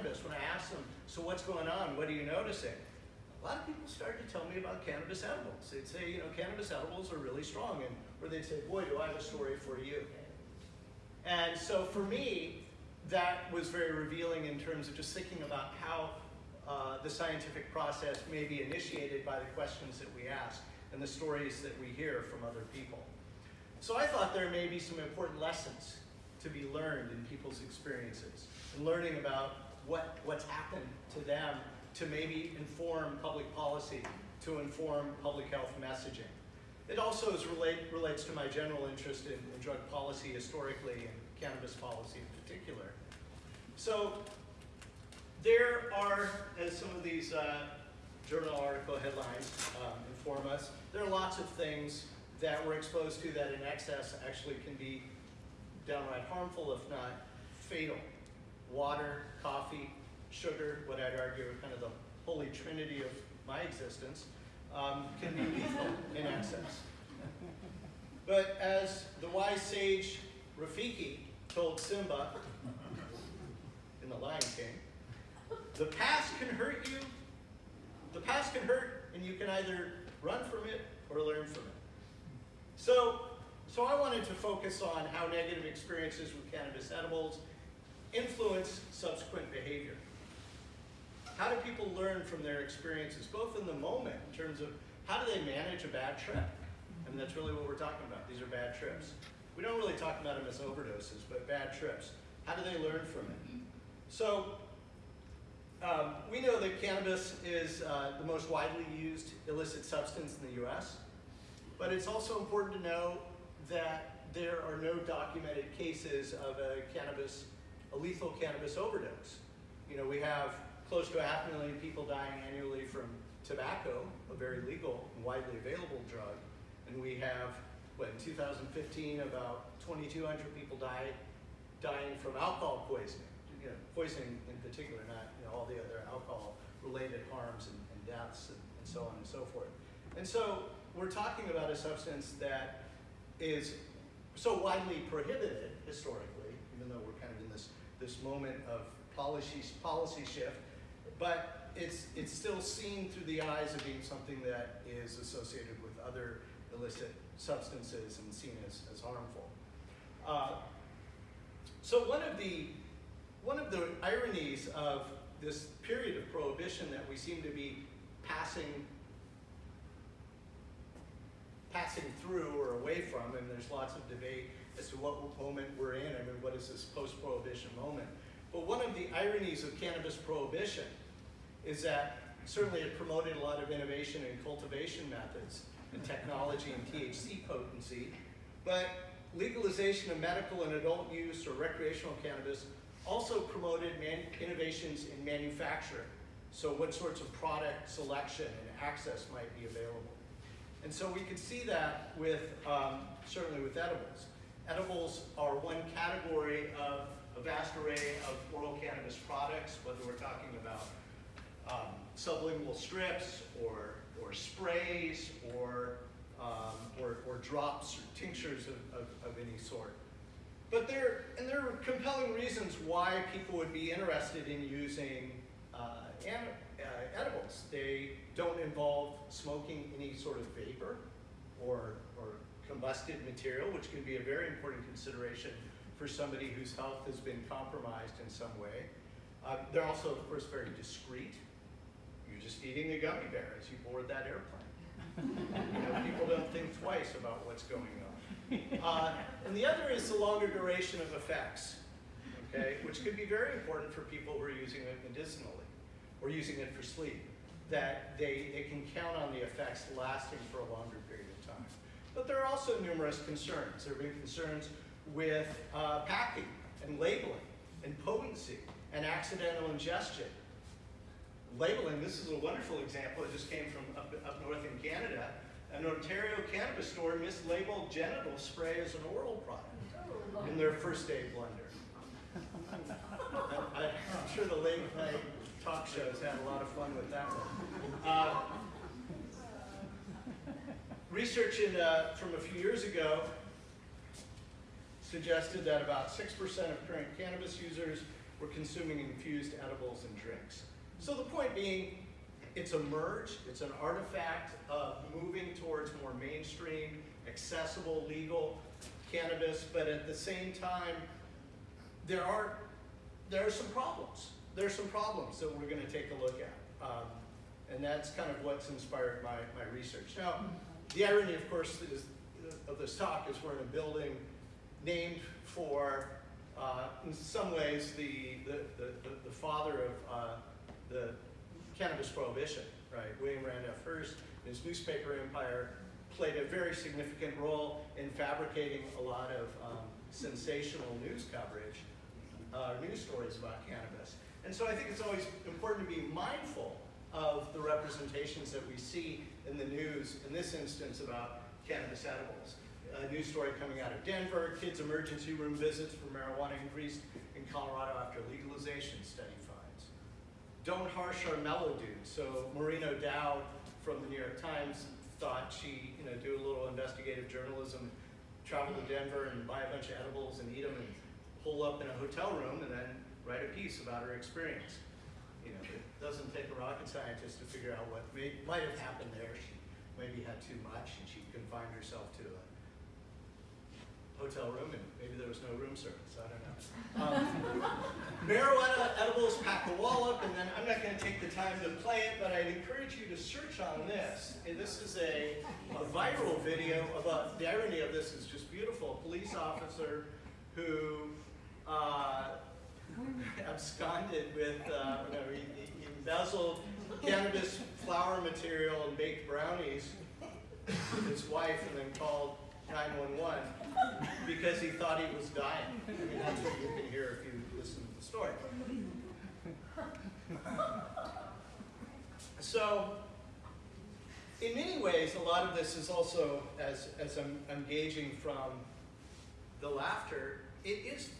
cannabis, when I asked them, so what's going on? What are you noticing? A lot of people started to tell me about cannabis edibles. They'd say, you know, cannabis edibles are really strong, and or they'd say, boy, do I have a story for you. And so for me, that was very revealing in terms of just thinking about how uh, the scientific process may be initiated by the questions that we ask and the stories that we hear from other people. So I thought there may be some important lessons to be learned in people's experiences and learning about what, what's happened to them to maybe inform public policy, to inform public health messaging. It also is relate, relates to my general interest in, in drug policy historically and cannabis policy in particular. So there are, as some of these uh, journal article headlines um, inform us, there are lots of things that we're exposed to that in excess actually can be downright harmful, if not fatal. Water, coffee, sugar, what I'd argue are kind of the holy trinity of my existence, um, can be lethal in excess. But as the wise sage Rafiki told Simba in The Lion King, the past can hurt you, the past can hurt, and you can either run from it or learn from it. So, so I wanted to focus on how negative experiences with cannabis edibles influence subsequent behavior. How do people learn from their experiences, both in the moment, in terms of how do they manage a bad trip? Mean, that's really what we're talking about. These are bad trips. We don't really talk about them as overdoses, but bad trips. How do they learn from it? So um, we know that cannabis is uh, the most widely used illicit substance in the US, but it's also important to know that there are no documented cases of a cannabis, a lethal cannabis overdose. You know, we have close to a half million people dying annually from tobacco, a very legal and widely available drug, and we have, what, in 2015, about 2,200 people died dying from alcohol poisoning, you know, poisoning in particular, not you know, all the other alcohol-related harms and, and deaths and, and so on and so forth. And so we're talking about a substance that is so widely prohibited historically, even though we're kind of in this, moment of policy, policy shift, but it's, it's still seen through the eyes of being something that is associated with other illicit substances and seen as, as harmful. Uh, so one of the one of the ironies of this period of prohibition that we seem to be passing passing through or away from, and there's lots of debate as to what moment we're in. I mean, what is this post-prohibition moment? But one of the ironies of cannabis prohibition is that certainly it promoted a lot of innovation in cultivation methods and technology and THC potency, but legalization of medical and adult use or recreational cannabis also promoted innovations in manufacturing. So what sorts of product selection and access might be available. And so we could see that with, um, certainly with edibles. Edibles are one category of a vast array of oral cannabis products, whether we're talking about um, sublingual strips or, or sprays or, um, or, or, drops or tinctures of, of, of, any sort. But there, and there are compelling reasons why people would be interested in using uh, uh, edibles. They don't involve smoking any sort of vapor or, or combusted material, which can be a very important consideration for somebody whose health has been compromised in some way. Uh, they're also, of course, very discreet. You're just eating a gummy bear as you board that airplane. you know, people don't think twice about what's going on. Uh, and the other is the longer duration of effects, okay, which could be very important for people who are using it medicinally or using it for sleep, that they, they can count on the effects lasting for a longer period. But there are also numerous concerns. There have been concerns with uh, packing and labeling and potency and accidental ingestion. Labeling, this is a wonderful example. It just came from up, up north in Canada. An Ontario cannabis store mislabeled genital spray as an oral product in their first aid blender. I, am sure the late night talk shows had a lot of fun with that one. Uh, research in, uh, from a few years ago suggested that about 6% of current cannabis users were consuming infused edibles and drinks. So the point being, it's a merge, it's an artifact of moving towards more mainstream, accessible, legal cannabis, but at the same time, there are, there are some problems. There are some problems that we're gonna take a look at. Um, and that's kind of what's inspired my, my research. Now, the irony, of course, is, of this talk is we're in a building named for, uh, in some ways, the, the, the, the- the father of uh, the cannabis prohibition, right? William Randolph Hearst, his newspaper empire, played a very significant role in fabricating a lot of um, sensational news coverage, uh, news stories about cannabis. And so I think it's always important to be mindful of the representations that we see in the news, in this instance about cannabis edibles. A news story coming out of Denver, kids' emergency room visits for marijuana increased in Colorado after legalization, study finds. Don't harsh our mellow dudes. So Maureen O'Dowd from the New York Times thought she, you know, do a little investigative journalism, travel to Denver and buy a bunch of edibles and eat them and pull up in a hotel room and then write a piece about her experience. You know, doesn't take a rocket scientist to figure out what may, might have happened there. She maybe had too much and she confined herself to a hotel room and maybe there was no room service, I don't know. Um, marijuana edibles pack a wallop, and then I'm not going to take the time to play it, but I'd encourage you to search on this. And this is a, a viral video about the irony of this is just beautiful. A police officer who uh, absconded with, uh, know, he, he embezzled cannabis flower material and baked brownies with his wife, and then called 911 because he thought he was dying. I mean, that's what you can hear if you listen to the story. So, in many ways, a lot of this is also, as, as I'm, I'm gauging from the laughter, it is,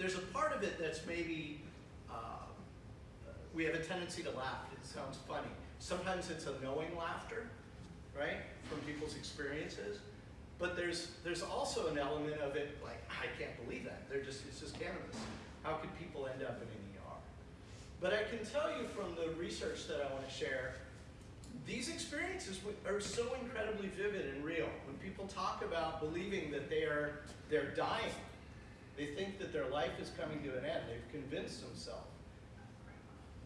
there's a part of it that's maybe, uh, we have a tendency to laugh. It sounds funny. Sometimes it's a knowing laughter, right, from people's experiences. But there's, there's also an element of it, like, I can't believe that. They're just, it's just cannabis. How could people end up in an ER? But I can tell you from the research that I want to share, these experiences are so incredibly vivid and real. When people talk about believing that they are, they're dying, they think that their life is coming to an end. They've convinced themselves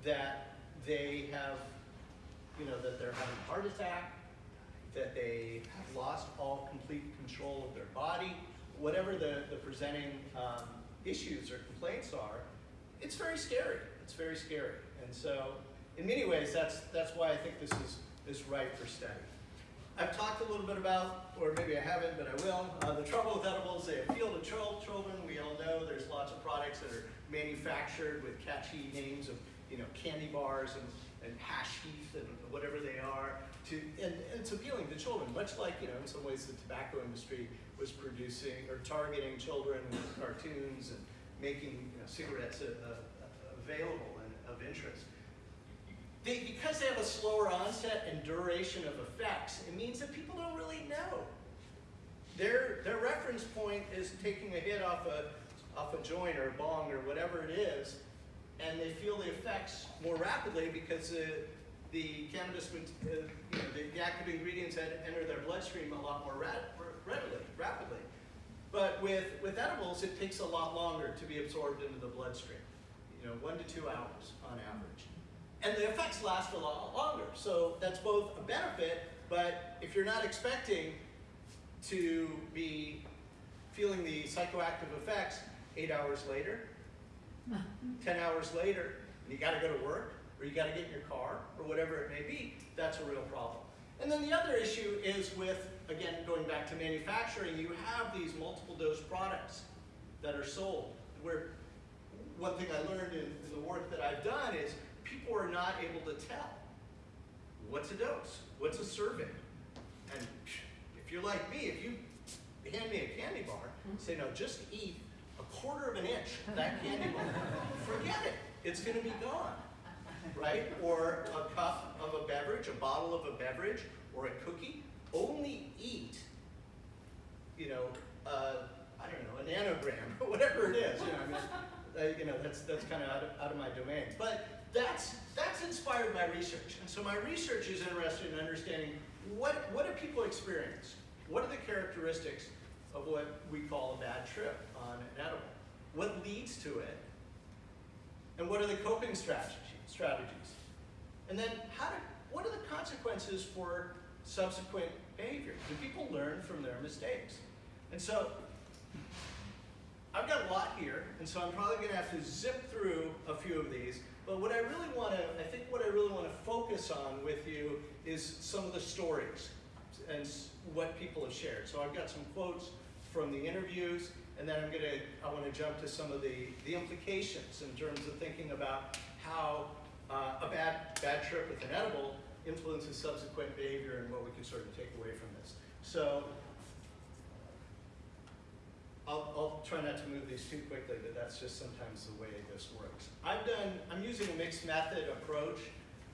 that they have, you know, that they're having a heart attack, that they have lost all complete control of their body, whatever the, the presenting um, issues or complaints are, it's very scary. It's very scary. And so, in many ways, that's, that's why I think this is, is ripe for study. I've talked a little bit about, or maybe I haven't, but I will, uh, the trouble with edibles, they appeal to chil- children. We all know there's lots of products that are manufactured with catchy names of, you know, candy bars and, and hash heath and whatever they are. To, and, and it's appealing to children, much like, you know, in some ways the tobacco industry was producing or targeting children with cartoons and making, you know, cigarettes uh, uh, available and of interest. They, because they have a slower onset and duration of effects, it means that people don't really know. Their, their reference point is taking a hit off a, off a joint or a bong or whatever it is, and they feel the effects more rapidly because uh, the cannabis, uh, you know, the, the active ingredients had enter their bloodstream a lot more readily, rapidly. But with, with edibles, it takes a lot longer to be absorbed into the bloodstream, you know, one to two hours on average. And the effects last a lot longer. So that's both a benefit, but if you're not expecting to be feeling the psychoactive effects eight hours later, 10 hours later, and you gotta go to work, or you gotta get in your car, or whatever it may be, that's a real problem. And then the other issue is with, again, going back to manufacturing, you have these multiple dose products that are sold, where one thing I learned in, in the work that I've done is not able to tell what's a dose, what's a serving. And if you're like me, if you hand me a candy bar, say, no, just eat a quarter of an inch of that candy bar, forget it, it's gonna be gone, right? Or a cup of a beverage, a bottle of a beverage, or a cookie, only eat, you know, uh, I don't know, a nanogram, or whatever it is, you know, I mean, uh, you know, that's, that's kind of out of, out of my domain. But that's, that's inspired my research. And so my research is interested in understanding what, what do people experience? What are the characteristics of what we call a bad trip on an edible? What leads to it? And what are the coping strategies? strategies? And then how do, what are the consequences for subsequent behavior? Do people learn from their mistakes? And so I've got a lot here, and so I'm probably going to have to zip through a few of these. But what I really want to, I think what I really want to focus on with you is some of the stories and what people have shared. So I've got some quotes from the interviews, and then I'm going to, I want to jump to some of the, the implications in terms of thinking about how uh, a bad, bad trip with an edible influences subsequent behavior and what we can sort of take away from this. So I'll, I'll try not to move these too quickly, but that's just sometimes the way this works. I've done, I'm using a mixed method approach.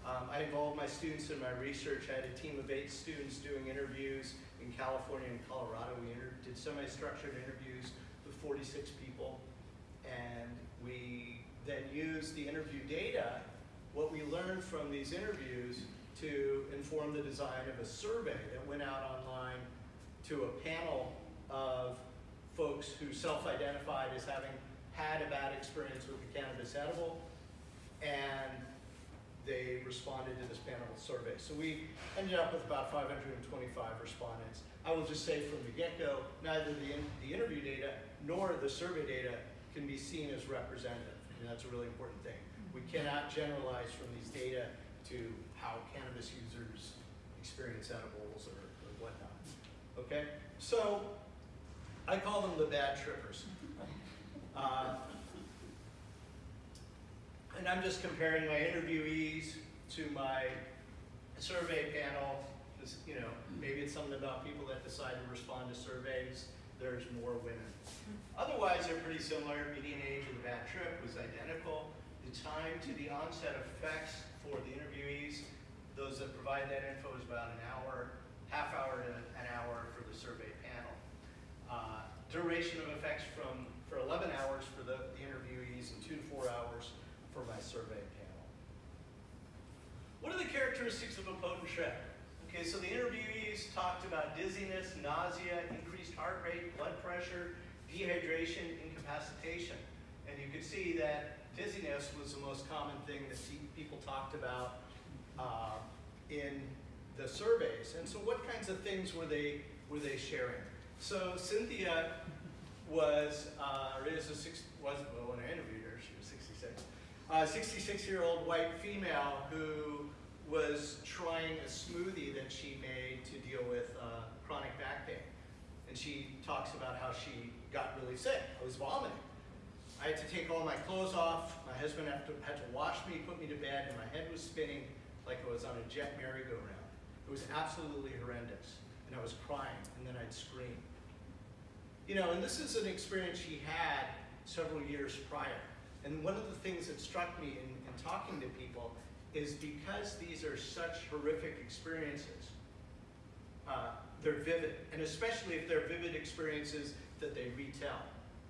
Um, I involved my students in my research. I had a team of eight students doing interviews in California and Colorado. We did semi-structured interviews with 46 people. And we then used the interview data, what we learned from these interviews, to inform the design of a survey that went out online to a panel of folks who self-identified as having had a bad experience with the cannabis edible, and they responded to this panel survey. So we ended up with about 525 respondents. I will just say from the get-go, neither the, in, the interview data nor the survey data can be seen as representative. And that's a really important thing. We cannot generalize from these data to how cannabis users experience edibles or, or whatnot. Okay? So I call them the bad trippers. Uh, and I'm just comparing my interviewees to my survey panel. Because, you know, maybe it's something about people that decide to respond to surveys. There's more women. Otherwise, they're pretty similar. Median age of the bad trip was identical. The time to the onset effects for the interviewees, those that provide that info is about an hour, half hour to an hour for the survey panel. Uh, duration of effects from for 11 hours for the, the interviewees and two to four hours for my survey panel. What are the characteristics of a potent trip? Okay, so the interviewees talked about dizziness, nausea, increased heart rate, blood pressure, dehydration, incapacitation. And you could see that dizziness was the most common thing that people talked about uh, in the surveys. And so what kinds of things were they, were they sharing? So Cynthia was, uh, is a six, was, well, when I interviewed her, she was 66. A 66 year old white female who was trying a smoothie that she made to deal with uh, chronic back pain. And she talks about how she got really sick. I was vomiting. I had to take all my clothes off. My husband had to, had to wash me, put me to bed, and my head was spinning like I was on a jet merry-go-round. It was absolutely horrendous. And I was crying, and then I'd scream. You know, and this is an experience she had several years prior. And one of the things that struck me in, in talking to people is because these are such horrific experiences, uh, they're vivid. And especially if they're vivid experiences that they retell.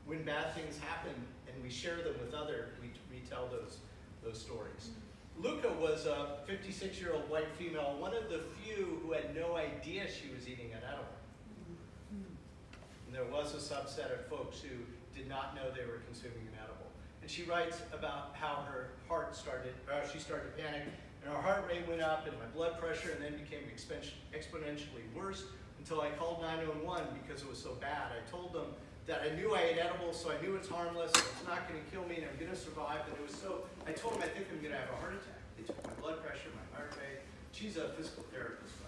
When bad things happen and we share them with others, we retell those, those stories. Luca was a 56-year-old white female, one of the few who had no idea she was eating an edible. And there was a subset of folks who did not know they were consuming an edible. And she writes about how her heart started, uh, she started to panic, and her heart rate went up, and my blood pressure, and then became exponentially worse until I called 911 because it was so bad. I told them that I knew I ate edibles, so I knew it's harmless, it's not going to kill me, and I'm going to survive. And it was so, I told them I think I'm going to have a heart attack. They took my blood pressure, my heart rate. She's a physical therapist.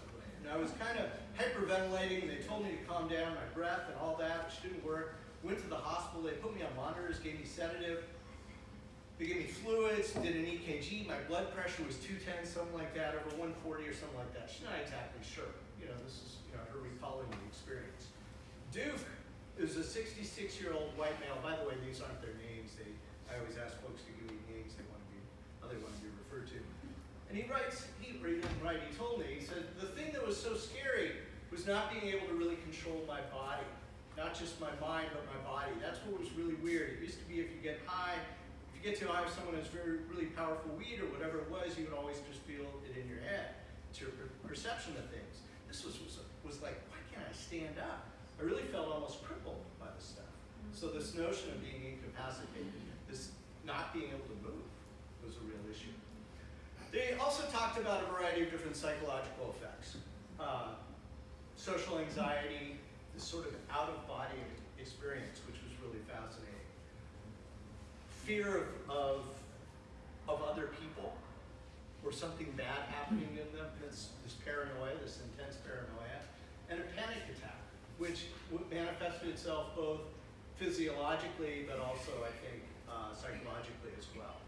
And I was kind of hyperventilating. They told me to calm down, my breath and all that, which didn't work. Went to the hospital. They put me on monitors, gave me sedative. They gave me fluids, did an EKG. My blood pressure was 210, something like that, over 140 or something like that. She's not exactly sure. You know, this is you know, her recalling the experience. Duke is a 66-year-old white male. By the way, these aren't their names. They, I always ask folks to give me names they want to be, they want to be referred to. And he writes, he, he didn't write, he told me, he said, the thing that was so scary was not being able to really control my body. not just my mind, but my body. That's what was really weird. It used to be if you get high, if you get too high with someone who's very, really powerful weed or whatever it was, you would always just feel it in your head. It's your per- perception of things. This was, was, was like, why can't I stand up? I really felt almost crippled by this stuff. So this notion of being incapacitated, this not being able to move, was a real issue. They also talked about a variety of different psychological effects. Uh, social anxiety, this sort of out-of-body experience, which was really fascinating. Fear of, of, of other people, or something bad happening in them, this, this paranoia, this intense paranoia, and a panic attack, which manifested itself both physiologically, but also, I think, uh, psychologically as well.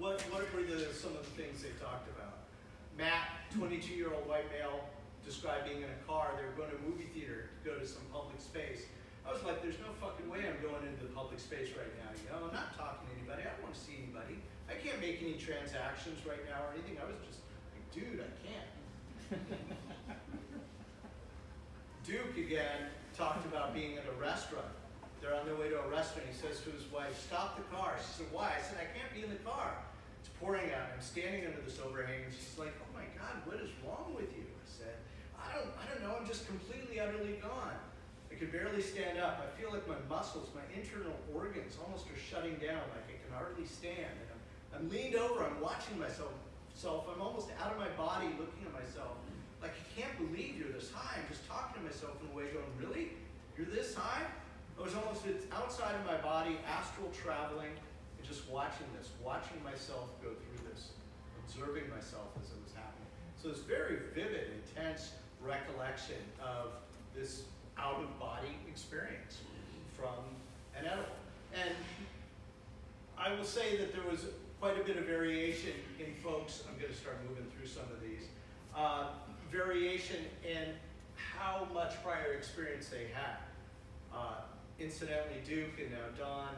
What, what were the, some of the things they talked about? Matt, 22-year-old white male, described being in a car. They were going to a movie theater to go to some public space. I was like, there's no fucking way I'm going into the public space right now. You know, I'm not talking to anybody. I don't want to see anybody. I can't make any transactions right now or anything. I was just like, dude, I can't. Duke again talked about being at a restaurant. They're on their way to a restaurant. He says to his wife, stop the car. She said, why? I said, I can't be in the car. Pouring out. I'm standing under this overhang. And she's like, oh my God, what is wrong with you? I said, I don't, I don't know. I'm just completely, utterly gone. I could barely stand up. I feel like my muscles, my internal organs almost are shutting down, like I can hardly stand. And I'm, I'm leaned over. I'm watching myself. Self. I'm almost out of my body looking at myself. Like, I can't believe you're this high. I'm just talking to myself in a way going, really? You're this high? I was almost it's outside of my body, astral traveling, just watching this, watching myself go through this, observing myself as it was happening. So this very vivid, intense recollection of this out-of-body experience from an edible. And I will say that there was quite a bit of variation in folks. I'm going to start moving through some of these. Uh, variation in how much prior experience they had. Uh, incidentally, Duke and now Don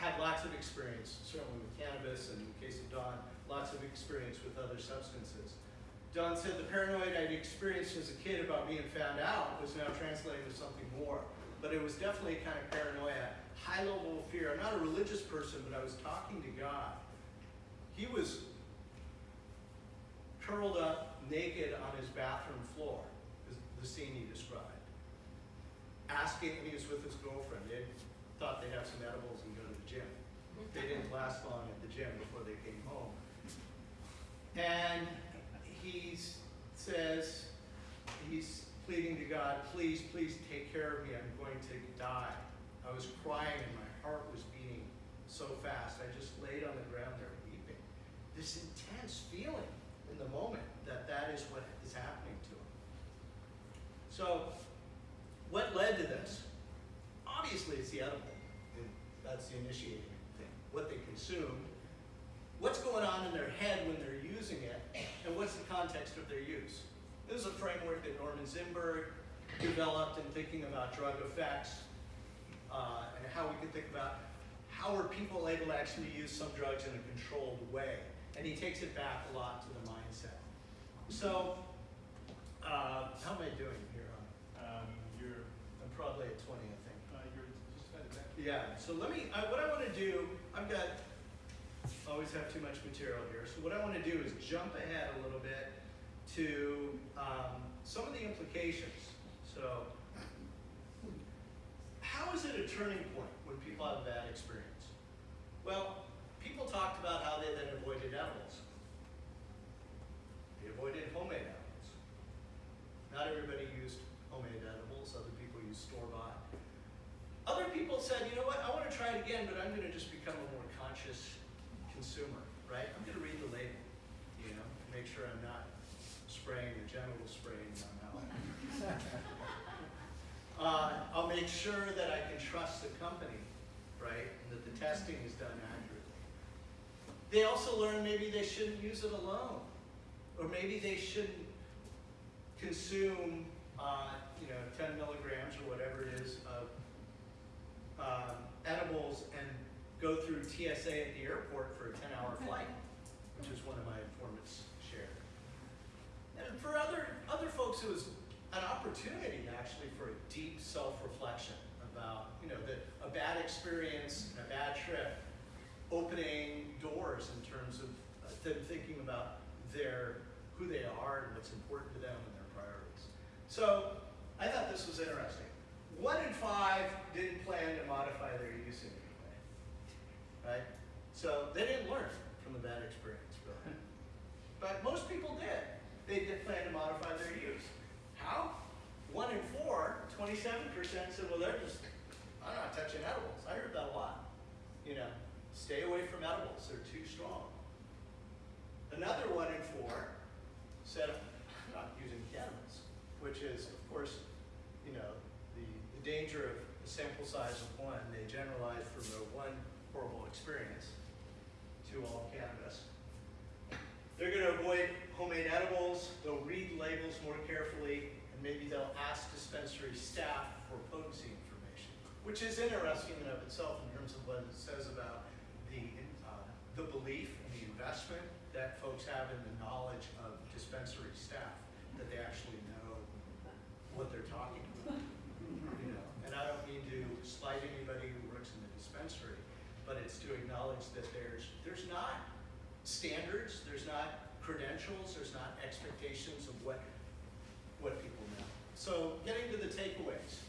had lots of experience, certainly with cannabis, and in the case of Don, lots of experience with other substances. Don said the paranoid I'd experienced as a kid about being found out was now translating to something more. But it was definitely a kind of paranoia, high level of fear. I'm not a religious person, but I was talking to God. He was curled up naked on his bathroom floor, is the scene he described. Asking, he was with his girlfriend. Thought they'd have some edibles and go to the gym. They didn't last long at the gym before they came home. And he says, he's pleading to God, please, please take care of me. I'm going to die. I was crying and my heart was beating so fast. I just laid on the ground there weeping. This intense feeling in the moment that that is what is happening to him. So, what led to this? Obviously, it's the edible. That's the initiating thing. What they consumed, what's going on in their head when they're using it, and what's the context of their use. This is a framework that Norman Zinberg developed in thinking about drug effects uh, and how we can think about how are people able to actually use some drugs in a controlled way. And he takes it back a lot to the mindset. So, uh, how am I doing here? Um, you're, I'm probably at 20, I think. uh, you're just at that. Yeah, so let me, I, what I want to do, I've got, always have too much material here. So what I want to do is jump ahead a little bit to um, some of the implications. So, how is it a turning point when people have a bad experience? Well, people talked about how they then avoided edibles. They avoided homemade edibles. Not everybody used homemade edibles, other people used store-bought. Other people said, you know what, I want to try it again, but I'm going to just become a more conscious consumer, right? I'm going to read the label, you know, make sure I'm not spraying the genital spray in my uh, I'll make sure that I can trust the company, right, and that the testing is done accurately. They also learned maybe they shouldn't use it alone, or maybe they shouldn't consume, uh, you know, 10 milligrams or whatever it is of um, edibles and go through TSA at the airport for a 10-hour flight, which is one of my informants shared. And for other other folks, it was an opportunity actually for a deep self-reflection about, you know, the, a bad experience, and a bad trip, opening doors in terms of uh, them thinking about their, who they are and what's important to them and their priorities. So I thought this was interesting. One in five didn't plan to modify their use in any way, right? So they didn't learn from the bad experience, really. But most people did. They did plan to modify their use. How? One in four, 27% said, well, they're just, I'm not touching edibles. I heard that a lot. You know, stay away from edibles, they're too strong. Another one in four said, I'm not using cannabis, which is, of course, you know, the, the danger of a sample size of one, they generalize from their one horrible experience to all cannabis. They're going to avoid homemade edibles, they'll read labels more carefully, and maybe they'll ask dispensary staff for potency information, which is interesting in and of itself in terms of what it says about the, uh, the belief and the investment that folks have in the knowledge of dispensary staff, that they actually know what they're talking about. I don't mean to slight anybody who works in the dispensary, but it's to acknowledge that there's, there's not standards, there's not credentials, there's not expectations of what, what people know. So getting to the takeaways,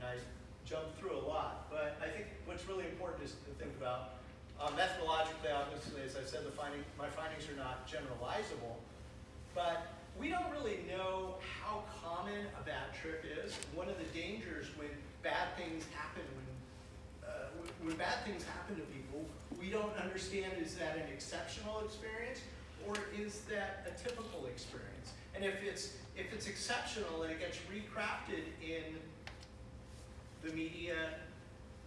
and I jumped through a lot, but I think what's really important is to think about uh, methodologically, obviously, as I said, the finding, my findings are not generalizable, but we don't really know how common a bad trip is. One of the dangers when bad things happen, when, uh, when, bad things happen to people, we don't understand is that an exceptional experience or is that a typical experience? And if it's if it's exceptional and it gets recrafted in the media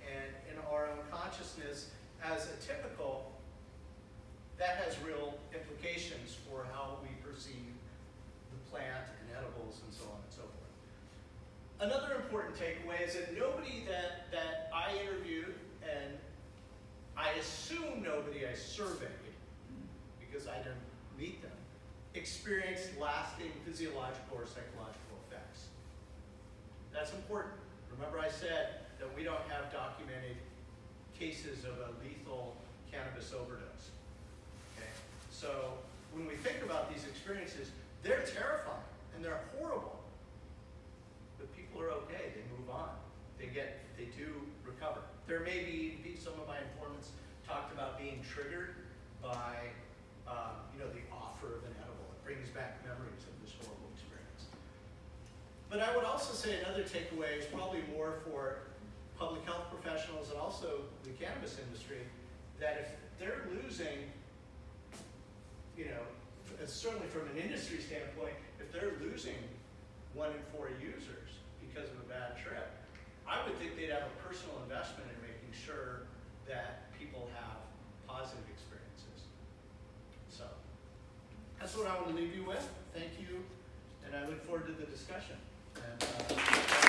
and in our own consciousness as a typical, that has real implications for how we perceive the plant and edibles and so on and so forth. Another important takeaway is that nobody that, that I interviewed, and I assume nobody I surveyed, because I didn't meet them, experienced lasting physiological or psychological effects. That's important. Remember I said that we don't have documented cases of a lethal cannabis overdose. Okay? So when we think about these experiences, they're terrifying and they're horrible. But people are okay, they move on. They get, they do recover. There may be, some of my informants talked about being triggered by, um, you know, the offer of an edible. It brings back memories of this horrible experience. But I would also say another takeaway is probably more for public health professionals and also the cannabis industry, that if they're losing, you know, certainly from an industry standpoint, if they're losing one in four users because of a bad trip, I would think they'd have a personal investment in making sure that people have positive experiences. So, that's what I want to leave you with. Thank you, and I look forward to the discussion. And, uh,